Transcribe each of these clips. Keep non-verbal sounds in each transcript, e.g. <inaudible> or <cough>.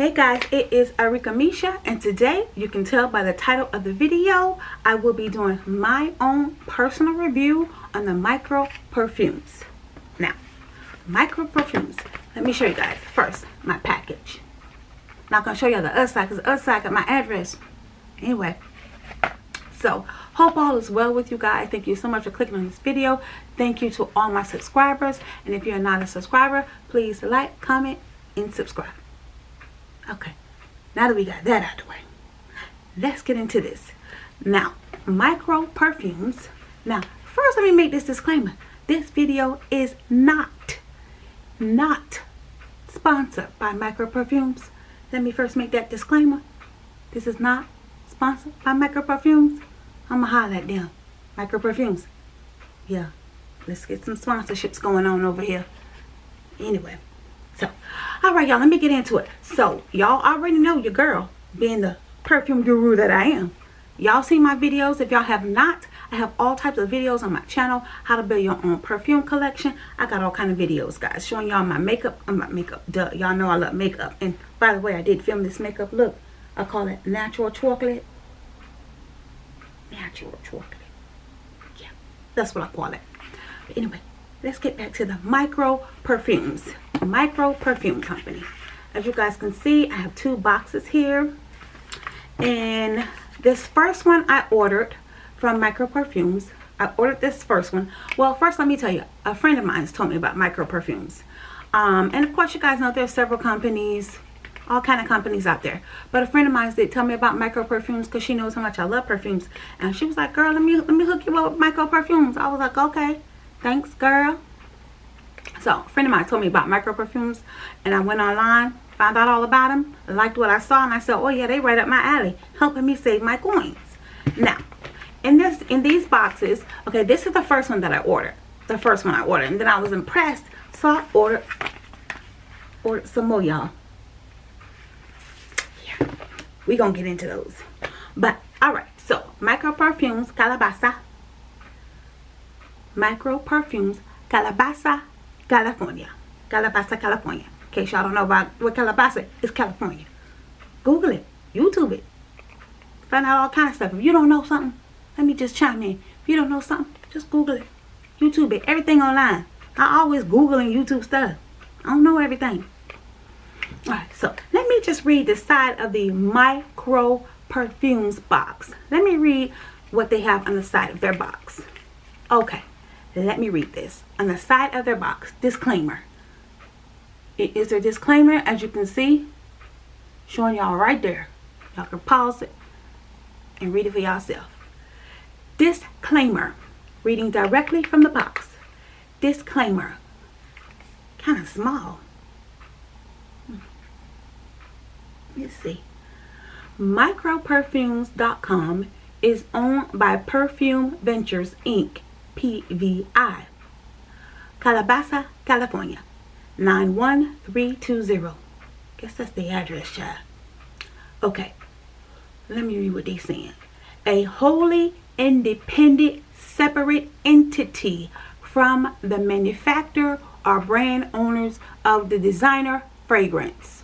Hey guys, it is Arika Misha and today you can tell by the title of the video I will be doing my own personal review on the micro perfumes. Now, micro perfumes. Let me show you guys first my package. Not gonna show you the other side because the other side got my address. Anyway, so hope all is well with you guys. Thank you so much for clicking on this video. Thank you to all my subscribers. And if you're not a subscriber, please like, comment, and subscribe. Okay, now that we got that out of the way, let's get into this. Now, micro perfumes. Now, first let me make this disclaimer. This video is not, not sponsored by micro perfumes. Let me first make that disclaimer. This is not sponsored by micro perfumes. I'm gonna holler at them. Micro perfumes. Yeah, let's get some sponsorships going on over here. Anyway. So, all right, y'all, let me get into it. So, y'all already know your girl being the perfume guru that I am. Y'all see my videos. If y'all have not, I have all types of videos on my channel. How to build your own perfume collection. I got all kind of videos, guys, showing y'all my makeup. Uh, my makeup. Duh. Y'all know I love makeup. And by the way, I did film this makeup look. I call it natural chocolate. Natural chocolate. Yeah, that's what I call it. But anyway, let's get back to the micro perfumes. Micro perfume company. As you guys can see i have two boxes here. And this first one i ordered from micro perfumes. I ordered this first one. Well first let me tell you a friend of mine told me about micro perfumes. Um, and of course you guys know there's several companies all kind of companies out there. But a friend of mine did tell me about micro perfumes because she knows how much i love perfumes. And she was like girl let me let me hook you up with micro perfumes. I was like okay thanks girl. So a friend of mine told me about micro perfumes and i went online found out all about them liked what i saw and i said oh yeah they right up my alley helping me save my coins. Now in this in these boxes okay this is the first one that i ordered the first one i ordered and then i was impressed so i ordered ordered some more y'all. Yeah we gonna get into those. But all right so micro perfumes calabasa micro perfumes calabasa california. Calabasa california. In case y'all don't know about what calabasa is california. Google it youtube it. Find out all kind of stuff. If you don't know something let me just chime in. If you don't know something just google it. Youtube it. Everything online. I always google and youtube stuff. I don't know everything. All right so let me just read the side of the micro perfumes box. Let me read what they have on the side of their box. Okay let me read this. On the side of their box disclaimer. It is a disclaimer as you can see showing y'all right there. Y'all can pause it and read it for yourself disclaimer. Reading directly from the box. Disclaimer. Kind of small. Hmm. let's see. Microperfumes.com is owned by Perfume Ventures Inc PVI. Calabasa, California. 91320. Guess that's the address, child. Okay. Let me read what they're saying. A wholly independent, separate entity from the manufacturer or brand owners of the designer fragrance.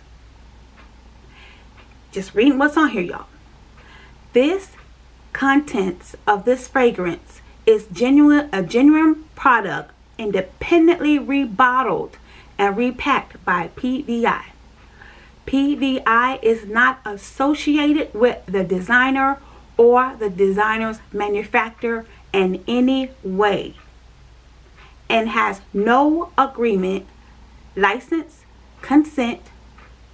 Just reading what's on here, y'all. This contents of this fragrance is genuine a genuine product independently rebottled and repacked by PVI. PVI is not associated with the designer or the designer's manufacturer in any way and has no agreement, license, consent,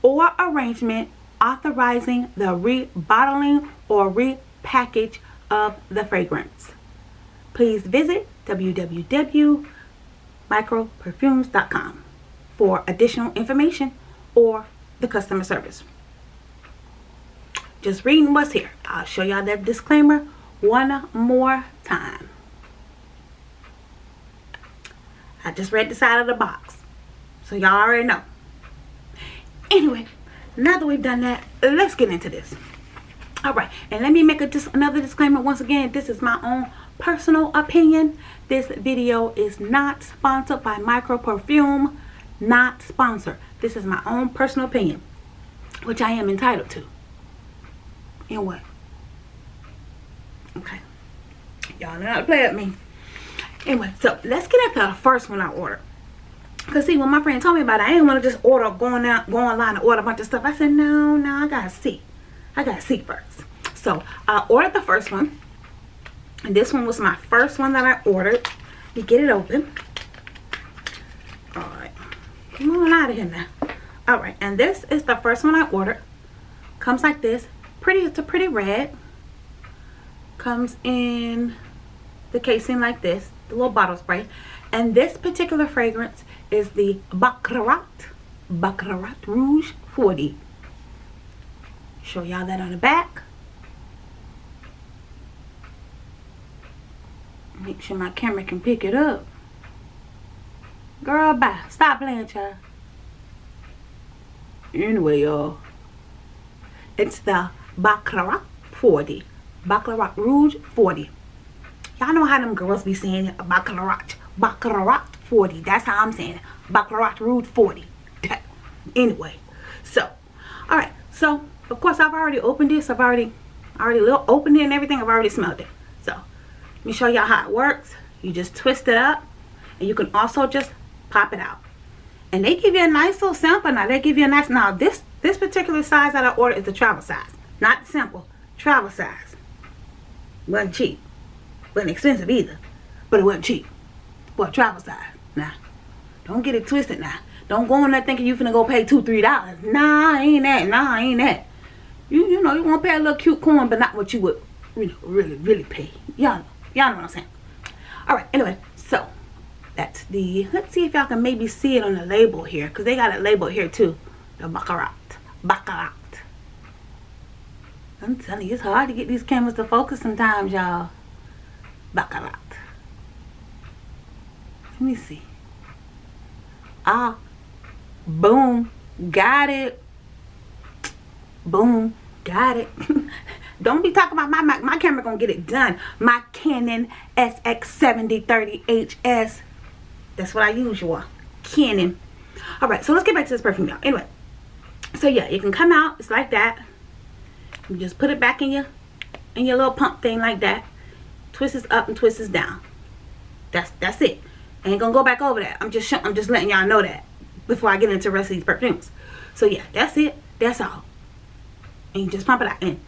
or arrangement authorizing the rebottling or repackage of the fragrance please visit www.microperfumes.com for additional information or the customer service. Just reading what's here. I'll show y'all that disclaimer one more time. I just read the side of the box. So y'all already know. Anyway, now that we've done that, let's get into this. Alright, and let me make a, just another disclaimer. Once again, this is my own personal opinion this video is not sponsored by micro perfume not sponsored this is my own personal opinion which I am entitled to. And what? Okay. Y'all know how to play with me. Anyway, so let's get into the first one I ordered. Cause see, when my friend told me about it, I didn't want to just order, going out, go online and order a bunch of stuff. I said, no, no, I gotta see. I gotta see first. So I ordered the first one. And this one was my first one that I ordered. You get it open. Alright. Come on out of here now. Alright, and this is the first one I ordered. Comes like this. Pretty, it's a pretty red. Comes in the casing like this. The little bottle spray. And this particular fragrance is the Baccarat. Baccarat Rouge 40. Show y'all that on the back. Make sure my camera can pick it up. Girl, bye. Stop playing, child. Anyway, y'all. It's the Baccarat 40. Baccarat Rouge 40. Y'all know how them girls be saying. Baccarat. Baccarat 40. That's how I'm saying it. Baccarat Rouge 40. <laughs> anyway. So, alright. So, of course, I've already opened this. I've already, already opened it and everything. I've already smelled it. Let me show y'all how it works. You just twist it up. And you can also just pop it out. And they give you a nice little sample now. They give you a nice, now this, this particular size that I ordered is the travel size. Not simple, travel size. Wasn't cheap. Wasn't expensive either. But it wasn't cheap. A travel size. Now, don't get it twisted now. Don't go in there thinking you finna go pay two, three dollars. Nah, ain't that. Nah, ain't that. You you know, you want to pay a little cute coin, but not what you would know, really, really pay. Y'all. Y'all know what I'm saying. Alright, anyway, so that's the let's see if y'all can maybe see it on the label here. Because they got it labeled here too. The Baccarat. Baccarat. I'm telling you, it's hard to get these cameras to focus sometimes, y'all. Baccarat. Let me see. Ah. Boom. Got it. Boom. Got it. <laughs> Don't be talking about my, my, my camera gonna get it done. My Canon SX7030HS. That's what I use, y'all. Canon. Alright, so let's get back to this perfume, y'all. Anyway. So yeah, it can come out. It's like that. You just put it back in your in your little pump thing like that. Twist this up and twist this down. That's that's it. I ain't gonna go back over that. I'm just I'm just letting y'all know that before I get into the rest of these perfumes. So yeah, that's it. That's all. And you just pump it out. And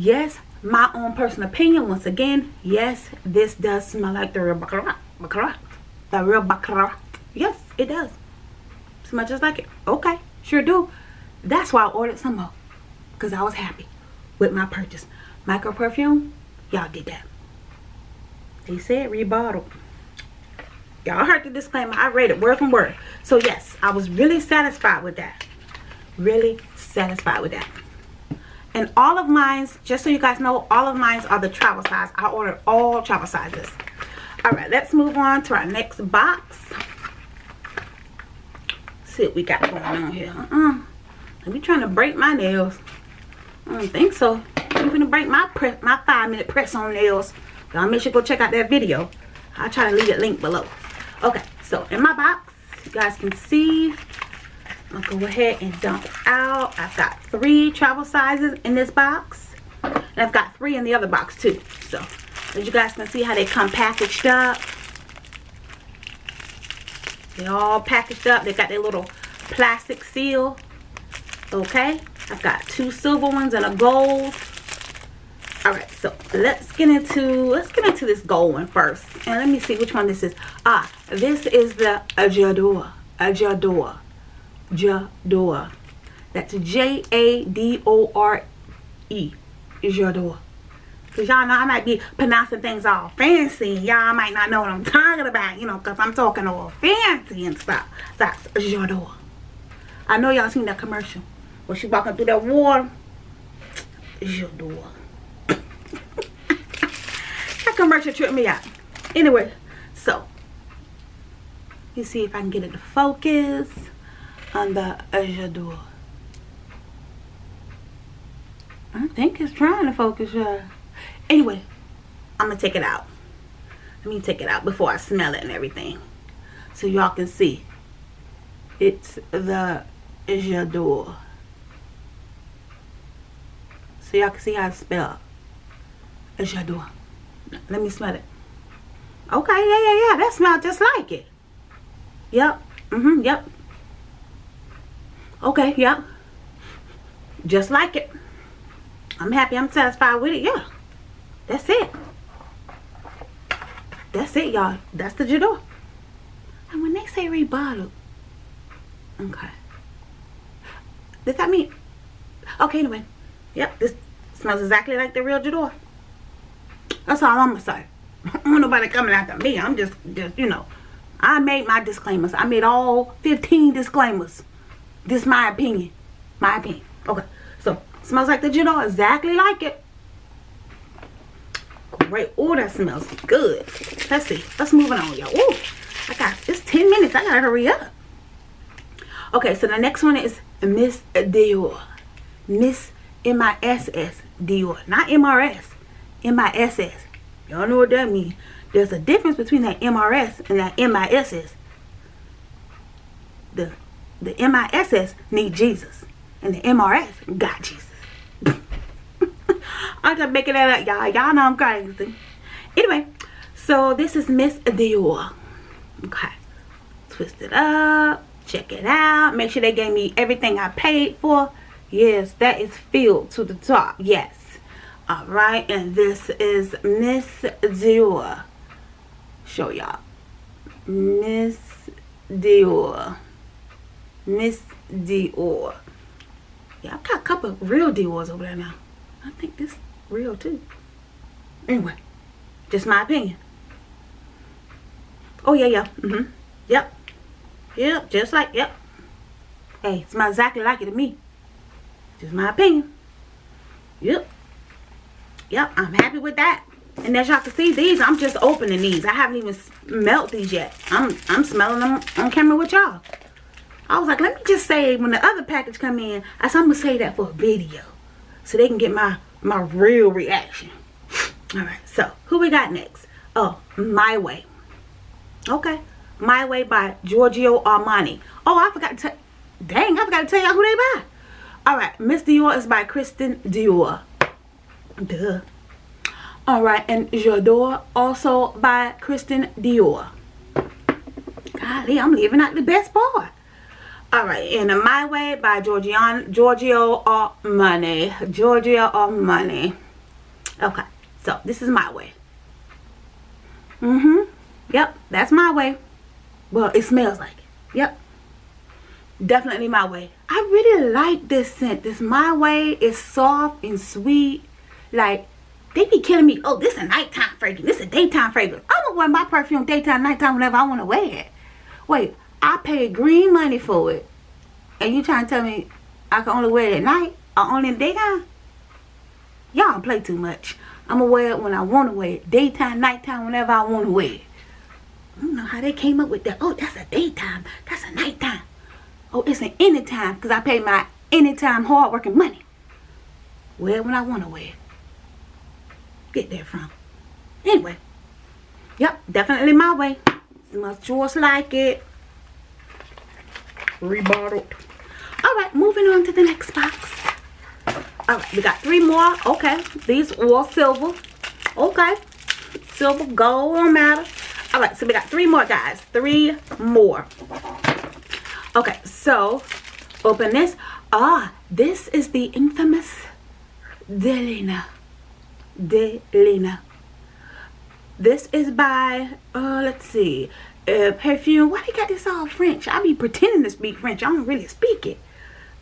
yes, my own personal opinion, once again, yes, this does smell like the real Baccarat. The real Baccarat. Yes, it does. Smell just like it. Okay, sure do. That's why I ordered some more because I was happy with my purchase. Micro perfume, y'all did that. They said rebottled. Y'all heard the disclaimer. I read it word from word. So yes, I was really satisfied with that. Really satisfied with that. And all of mine's, just so you guys know, all of mine's are the travel size. I ordered all travel sizes. Alright, let's move on to our next box. see what we got going on here. Uh -uh. Let me trying to break my nails. I don't think so. I'm gonna break my my five minute press on nails. Y'all make sure go check out that video. I'll try to leave it link below. Okay, so in my box, you guys can see, I'll go ahead and dump out. I've got three travel sizes in this box. And I've got three in the other box too. So, as you guys can see how they come packaged up. They all packaged up. They got their little plastic seal. Okay. I've got two silver ones and a gold. Alright, so let's get into let's get into this gold one first. And let me see which one this is. Ah, this is the J'adore. J'adore. J'adore. That's J-A-D-O-R-E. J'adore. Because y'all know I might be pronouncing things all fancy. Y'all might not know what I'm talking about, you know, because I'm talking all fancy and stuff. That's J'adore. I know y'all seen that commercial. When she walking through that water, J'adore. <laughs> that commercial tripped me out. Anyway, so, you see if I can get it to focus on the J'adore. I think it's trying to focus, yeah. Anyway, I'm going to take it out. Let me take it out before I smell it and everything. So y'all can see. It's the J'adore. so y'all can see how it's spelled. J'adore. Let me smell it. Okay, yeah, yeah, yeah. That smells just like it. Yep. Mm-hmm, yep. Okay, yep. Just like it. I'm happy. I'm satisfied with it. Yeah. That's it. That's it, y'all. That's the J'adore. And when they say rebottled, okay. Does that mean? Okay, anyway. Yep, this smells exactly like the real J'adore. That's all I'm say. I <laughs> don't want nobody coming after me. I'm just, just you know, I made my disclaimers. I made all 15 disclaimers. This is my opinion. My opinion. Okay, so smells like the J'adore, exactly like it. Great. Oh, that smells good. Let's see. Let's move on, y'all. Ooh, I got, it's 10 minutes. I gotta hurry up. Okay, so the next one is Miss Dior. Miss M-I-S-S Dior. Not M-R-S. M-I-S-S. Y'all know what that means. There's a difference between that M-R-S and that M-I-S-S. The, the M-I-S-S need Jesus. And the MRS got Jesus. <laughs> I'm just making that up, y'all. Y'all know I'm crazy. Anyway, so this is Miss Dior. Okay. Twist it up. Check it out. Make sure they gave me everything I paid for. Yes, that is filled to the top. Yes. All right, and this is Miss Dior. Show y'all. Miss Dior. Miss Dior. Yeah, I've got a couple real Dior's over there now. I think this real too. Anyway, just my opinion. Oh, yeah, yeah. Mm-hmm. Yep. Yep, just like, yep. Hey, smells exactly like it to me. Just my opinion. Yep. Yep, I'm happy with that. And as y'all can see, these, I'm just opening these. I haven't even smelled these yet. I'm I'm smelling them on camera with y'all. I was like, let me just say, when the other package come in, I said, I'm going to say that for a video. So they can get my, my real reaction. <sniffs> All right, so who we got next? Oh, My Way. Okay, My Way by Giorgio Armani. Oh, I forgot to dang, I forgot to tell y'all who they by. All right, Miss Dior is by Christian Dior. Duh. All right, and J'adore also by Christian Dior. Golly, I'm leaving out the best part. All right, and My Way by Giorgian, Giorgio Armani. Giorgio Armani. Okay, so this is My Way. Mm-hmm. Yep, that's My Way. Well, it smells like it. Yep. Definitely My Way. I really like this scent. This My Way is soft and sweet like, they be killing me. Oh, this a nighttime fragrance. This a daytime fragrance. I'm gonna wear my perfume daytime, nighttime, whenever I want to wear it. Wait, I paid green money for it. And you trying to tell me I can only wear it at night or only in daytime? Y'all play too much. I'm gonna wear it when I want to wear it. Daytime, nighttime, whenever I want to wear it. I don't know how they came up with that. Oh, that's a daytime. That's a nighttime. Oh, it's an anytime because I pay my anytime hard working money. Wear it when I want to wear it get that from. Anyway. Yep, definitely my way. Smells just like it. Rebottled. Alright, moving on to the next box. Alright, we got three more. Okay, these all silver. Okay. Silver, gold, don't matter. Alright, so we got three more, guys. Three more. Okay, so open this. Ah, this is the infamous Delina delina This is by, uh, let's see, uh, perfume. Why they got this all French? I be pretending to speak French. I don't really speak it.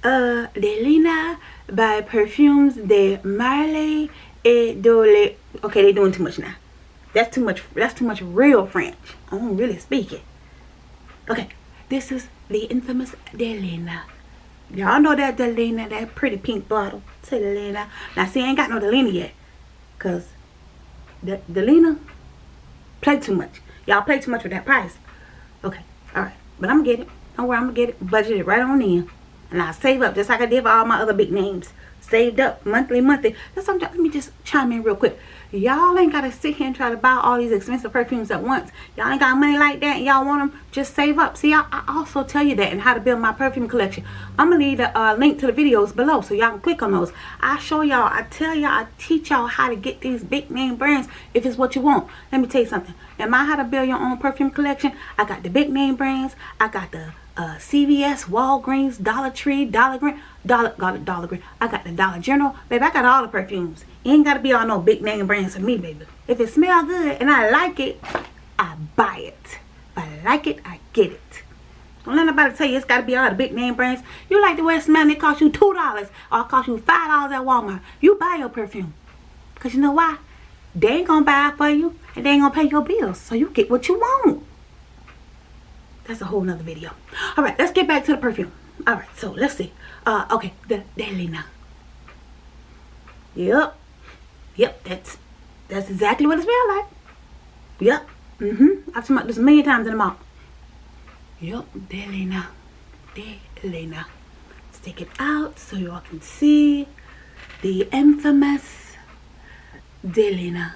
Uh, Delina by Perfumes de Marly et Dole. Okay, they doing too much now. That's too much. That's too much real French. I don't really speak it. Okay, this is the infamous Delina. Y'all know that Delina, that pretty pink bottle. Say Delina. Now, see, I ain't got no Delina yet. Because the, Delina play too much. Y'all play too much with that price. Okay. All right. But I'm going to get it. Don't worry. I'm going to get it. Budget it right on in. And I save up just like I did for all my other big names. Saved up monthly, monthly. That's something. Let me just chime in real quick. Y'all ain't got to sit here and try to buy all these expensive perfumes at once. Y'all ain't got money like that y'all want them. Just save up. See, I, I, also tell you that and how to build my perfume collection. I'm to leave a uh, link to the videos below so y'all can click on those. I show y'all, I tell y'all, I teach y'all how to get these big name brands if it's what you want. Let me tell you something. Am I how to build your own perfume collection? I got the big name brands. I got the uh, CVS, Walgreens, Dollar Tree, Dollar Green, Dollar, got a Dollar Green. I got the Dollar General. Baby, I got all the perfumes. It ain't got to be all no big name brands for me, baby. If it smell good and I like it, I buy it. If I like it, I get it. Don't let nobody tell you it's got to be all the big name brands. You like the way it smells, it cost you $2 or it cost you $5 at Walmart. You buy your perfume. Because you know why? They ain't going to buy it for you and they ain't going to pay your bills. So you get what you want. That's a whole nother video. All right, let's get back to the perfume. All right, so let's see. Uh, okay, the Delina. Yep. Yep, that's that's exactly what it smells like. Yep. Mm-hmm. I've smelled this a million times in the mouth. Yep, Delina. Delina. Let's take it out so y'all can see the infamous Delina.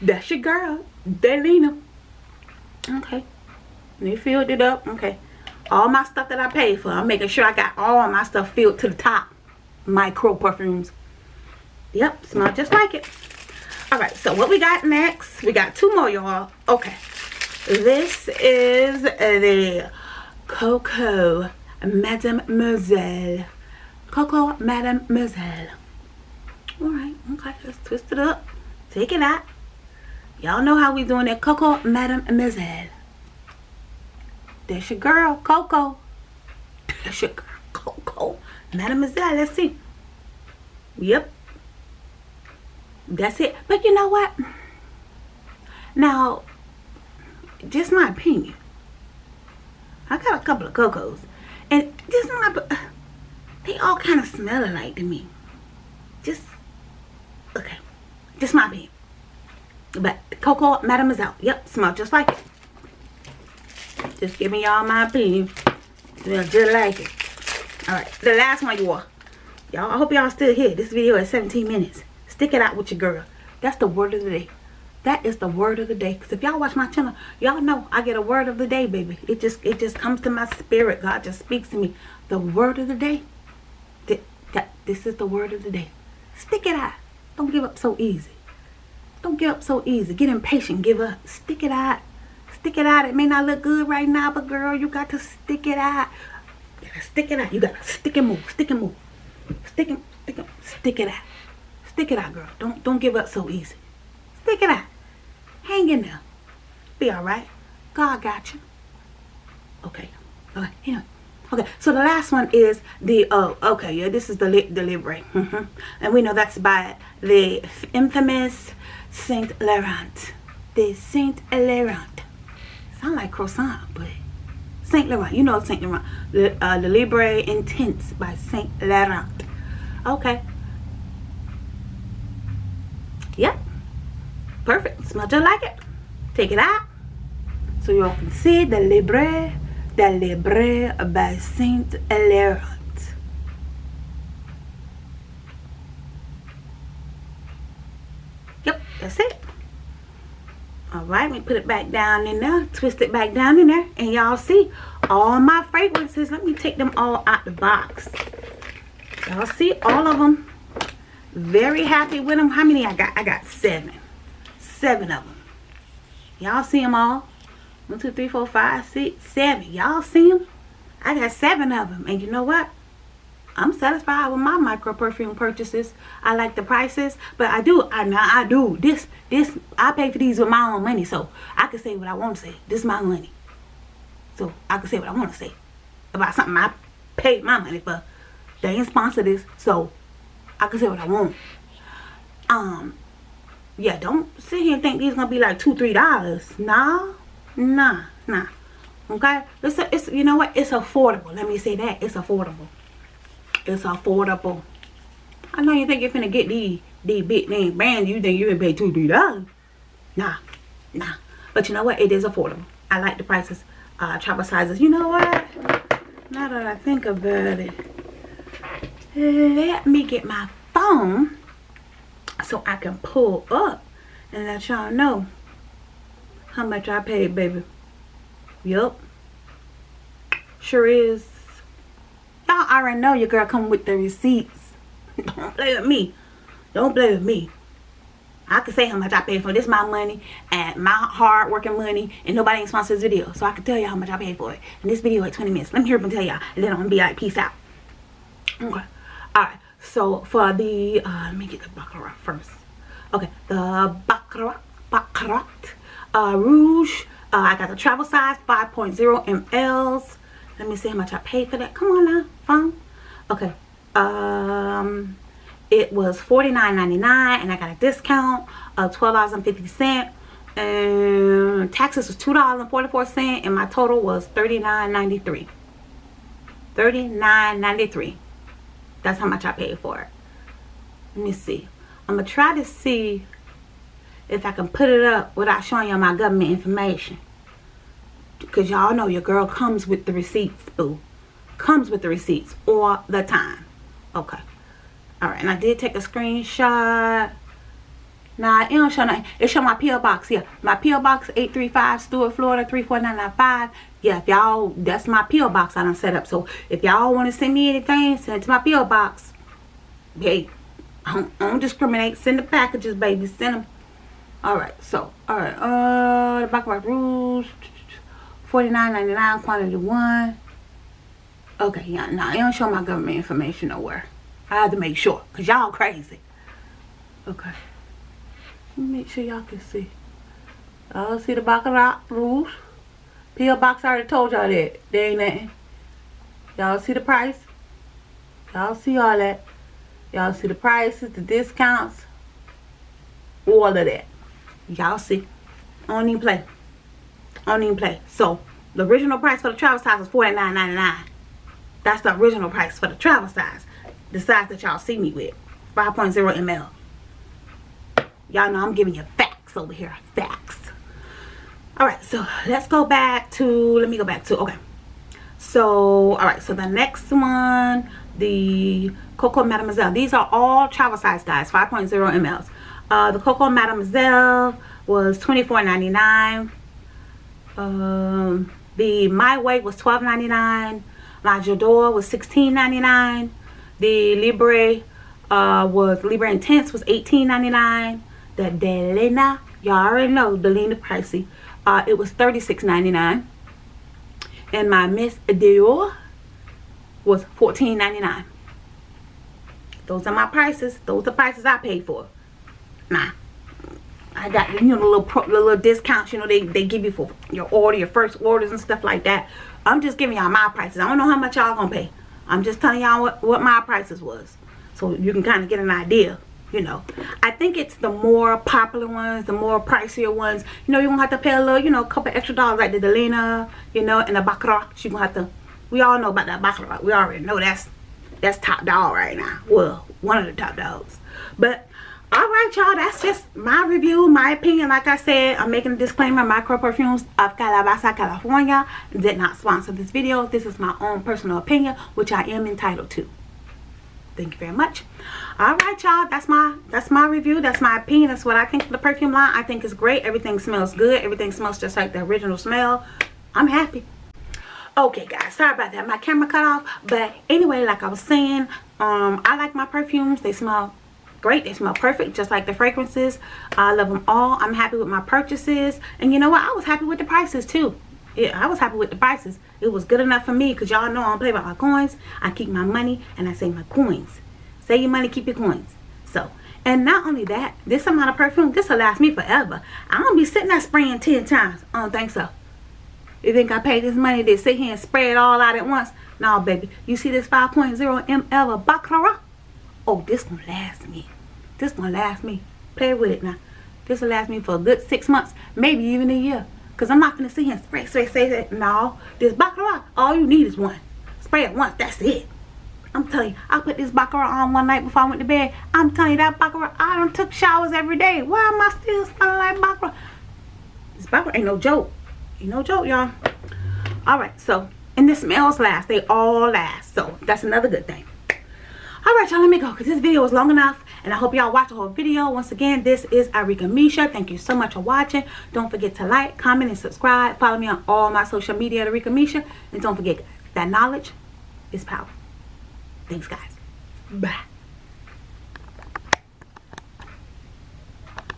That's your girl, Delina. Okay. They filled it up. Okay. All my stuff that I paid for. I'm making sure I got all my stuff filled to the top. Micro perfumes. Yep. Smell just like it. Alright. So what we got next? We got two more, y'all. Okay. This is the Coco Mademoiselle. Coco Mademoiselle. Alright. Okay. Let's twist it up. Take it out. Y'all know how we doing that. Coco Madam Mademoiselle. That's your girl, Coco. That's your girl, Coco. Mademoiselle, let's see. Yep. That's it. But you know what? Now, just my opinion. I got a couple of Cocos. And just my... They all kind of smell alike to me. Just... Okay. Just my opinion. But Coco Mademoiselle. Yep, smell just like it. Just giving y'all my opinion. Smell just like it. Alright, the last one you are. Y'all, I hope y'all still here. This video is 17 minutes. Stick it out with your girl. That's the word of the day. That is the word of the day. Because if y'all watch my channel, y'all know I get a word of the day, baby. It just it just comes to my spirit. God just speaks to me. The word of the day. That, that This is the word of the day. Stick it out. Don't give up so easy. Don't give up so easy. Get impatient. Give up. Stick it out. Stick it out. It may not look good right now, but girl, you got to stick it out. You gotta stick it out. You gotta stick and move. Stick and move. Stick and stick, and, stick it out. Stick it out, girl. Don't don't give up so easy. Stick it out. Hang in there. Be alright. God got you. Okay. Okay. Anyway. Okay, so the last one is the, oh, okay, yeah, this is the, Libre. Mm -hmm. And we know that's by the infamous Saint Laurent. The Saint Laurent. Sound like croissant, but Saint Laurent. You know Saint Laurent. The, uh, Libre Intense by Saint Laurent. Okay. Yep. Perfect. Smell just like it. Take it out. So you all can see the Libre. The Libre by Saint Laurent. That's it. Alright, me put it back down in there. Twist it back down in there. And y'all see all my fragrances. Let me take them all out the box. Y'all see all of them. Very happy with them. How many I got? I got seven. Seven of them. Y'all see them all? One, two, three, four, five, six, seven. Y'all see them? I got seven of them. And you know what? I'm satisfied with my micro perfume purchases. I like the prices, but I do, I now I do this, this, I pay for these with my own money, so I can say what I want to say. This is my money. So I can say what I want to say about something I paid my money for. They ain't sponsor this, so I can say what I want. Um, yeah, don't sit here and think these gonna be like two, three dollars. Nah, nah, nah. Okay, it's a, it's you know what? It's affordable. Let me say that it's affordable it's affordable. I know you think you're finna get these these big name brands. You think you're gonna pay two, three dollars. Nah, nah. But you know what? It is affordable. I like the prices. uh, travel sizes. You know what? Now that I think about it, let me get my phone so I can pull up and let y'all know how much I paid, baby. Yup. Sure is. Y'all already know your girl come with the receipts. <laughs> Don't play with me. Don't play with me. I can say how much I paid for this my money and my hard working money and nobody ain't sponsored this video. So I can tell y'all how much I paid for it. And this video at 20 minutes. Let me hear them tell y'all. And then I'm gonna be like, peace out. Okay. Alright. So for the uh let me get the Baccarat first. Okay, the Baccarat Baccarat uh Rouge. Uh, I got the travel size 5.0 mLs. Let me see how much I paid for that. Come on now, phone. Okay. Um it was $49.99 and I got a discount of $12.50 and taxes was $2.44 and my total was $39.93 $39.93 that's how much I paid for it let me see I'm gonna try to see if I can put it up without showing y'all my government information because y'all know your girl comes with the receipts boo. Comes with the receipts all the time. Okay. All right. And i did take a screenshot. Nah it don't show nothing. It show my po box yeah my po box 835 Stuart Florida 34995 yeah if y'all that's my po box i don't set up. So if y'all want to send me anything send it to my po box. Hey I don't, I don't discriminate. Send the packages baby. Send them all right. So all right. Uh the back of my rules 49.99 quantity one okay yeah no nah, it don't show my government information nowhere I had to make sure because y'all crazy. Okay. Make sure y'all can see. Y'all see the Baccarat Rouge? P.O. Box I already told y'all that. There ain't nothing. Y'all see the price? Y'all see all that? Y'all see the prices, the discounts? All of that. Y'all see. I don't even play. I don't even play. So, the original price for the travel size was $49.99. That's the original price for the travel size. The size that y'all see me with. 5.0 ml y'all know i'm giving you facts over here. Facts. All right so let's go back to let me go back to okay. So all right so the next one the coco mademoiselle. These are all travel size guys. 5.0 mls uh the coco mademoiselle was 24.99 um the my way was 12.99 my J'adore was 16.99 the Libre uh, was Libre Intense was $18.99. The Delina, y'all already know Delina pricey. Uh, it was $36.99. And my Miss Dior was $14.99. Those are my prices. Those are prices I paid for. Nah. I got you know the little pro, the little discounts you know they, they give you for your order your first orders and stuff like that I'm just giving y'all my prices I don't know how much y'all gonna pay I'm just telling y'all what, what my prices was. So you can kind of get an idea, you know. I think it's the more popular ones, the more pricier ones. You know, you're to have to pay a little, you know, a couple extra dollars like the Delina, you know, and the Baccarat. You're to have to, we all know about that Baccarat. We already know that's, that's top dog right now. Well, one of the top dogs. But Alright y'all, that's just my review, my opinion. Like I said, I'm making a disclaimer. Micro Perfumes of Calabasa, California did not sponsor this video. This is my own personal opinion, which I am entitled to. Thank you very much. Alright y'all, that's my that's my review. That's my opinion. That's what I think of the perfume line. I think it's great. Everything smells good. Everything smells just like the original smell. I'm happy. Okay guys, sorry about that. My camera cut off. But anyway, like I was saying, um, I like my perfumes. They smell great they smell perfect just like the fragrances. I love them all. I'm happy with my purchases. And you know what? I was happy with the prices too. Yeah i was happy with the prices. It was good enough for me because y'all know i don't play about my coins. I keep my money and i save my coins. Save your money keep your coins. So and not only that this amount of perfume this will last me forever. I don't be sitting there spraying 10 times. I don't think so. You think i paid this money to sit here and spray it all out at once? No baby. You see this 5.0 ml of baccarat oh this gonna last me. This gonna last me. Play with it now. This will last me for a good six months maybe even a year. Because i'm not gonna sit here and spray spray spray it no this baccarat all you need is one. Spray it once that's it. I'm telling you i put this baccarat on one night before i went to bed. I'm telling you that baccarat i don't took showers every day. Why am i still smelling like baccarat? This baccarat ain't no joke. Ain't no joke y'all. All right, so, and the smells last. They all last. So that's another good thing. All right, y'all, let me go because this video is long enough. And I hope y'all watch the whole video. Once again, this is Arika Misha. Thank you so much for watching. Don't forget to like, comment, and subscribe. Follow me on all my social media at Arika Misha. And don't forget, that knowledge is power. Thanks, guys. Bye.